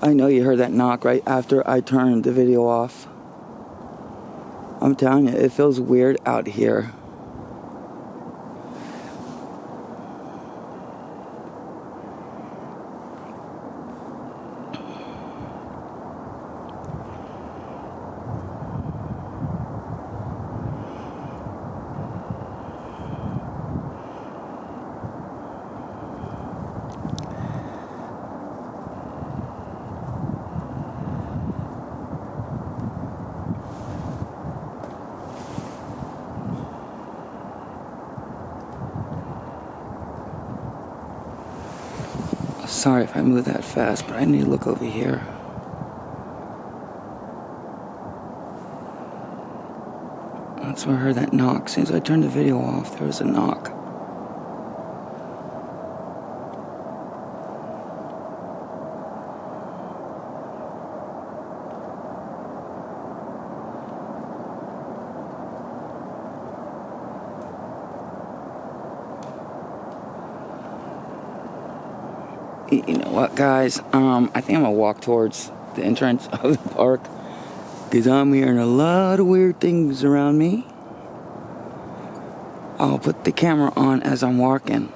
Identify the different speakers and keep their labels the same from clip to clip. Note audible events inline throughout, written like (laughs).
Speaker 1: I know you heard that knock right after I turned the video off. I'm telling you, it feels weird out here. Sorry if I move that fast, but I need to look over here. That's where I heard that knock. As I turned the video off, there was a knock. You know what, guys? Um, I think I'm gonna walk towards the entrance (laughs) of the park because I'm hearing a lot of weird things around me. I'll put the camera on as I'm walking.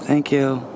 Speaker 1: Thank you.